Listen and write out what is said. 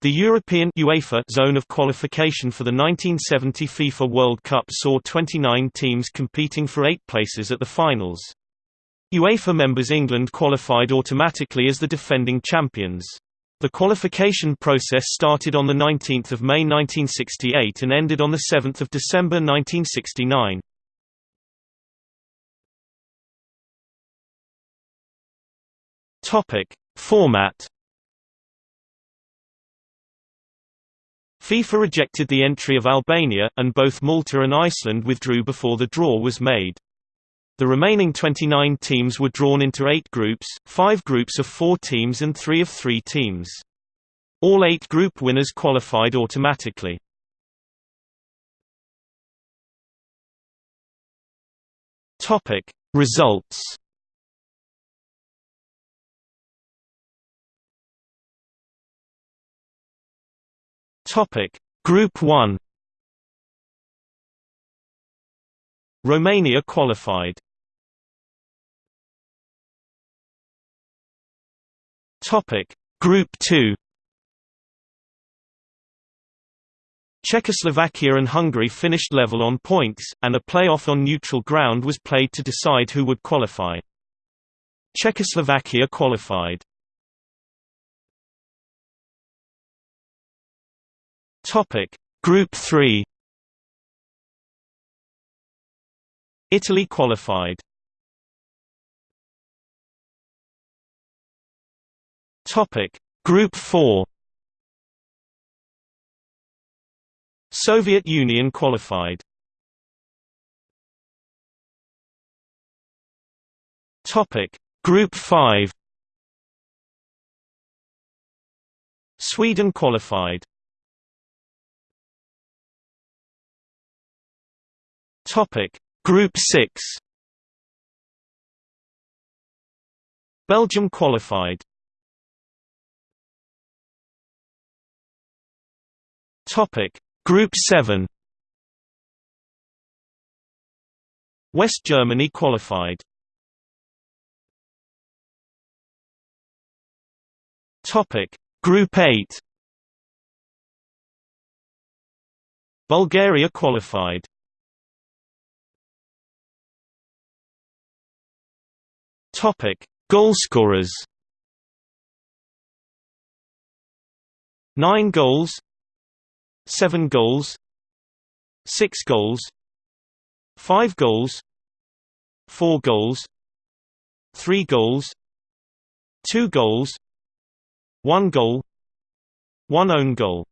The European UEFA zone of qualification for the 1970 FIFA World Cup saw 29 teams competing for eight places at the finals. UEFA members England qualified automatically as the defending champions. The qualification process started on 19 May 1968 and ended on 7 December 1969. Topic. Format FIFA rejected the entry of Albania, and both Malta and Iceland withdrew before the draw was made. The remaining 29 teams were drawn into eight groups, five groups of four teams and three of three teams. All eight group winners qualified automatically. Topic. Results Topic: Group 1 Romania qualified. Topic: Group 2 Czechoslovakia and Hungary finished level on points, and a play-off on neutral ground was played to decide who would qualify. Czechoslovakia qualified. Topic: Group 3 Italy qualified. Topic: Group 4 Soviet Union qualified. Topic: Group 5 Sweden qualified. Topic: Group 6 Belgium qualified. Topic: Group 7 West Germany qualified. Topic: Group 8 Bulgaria qualified. Topic: Goalscorers. 9 goals 7 goals 6 goals 5 goals 4 goals 3 goals 2 goals 1 goal 1 own goal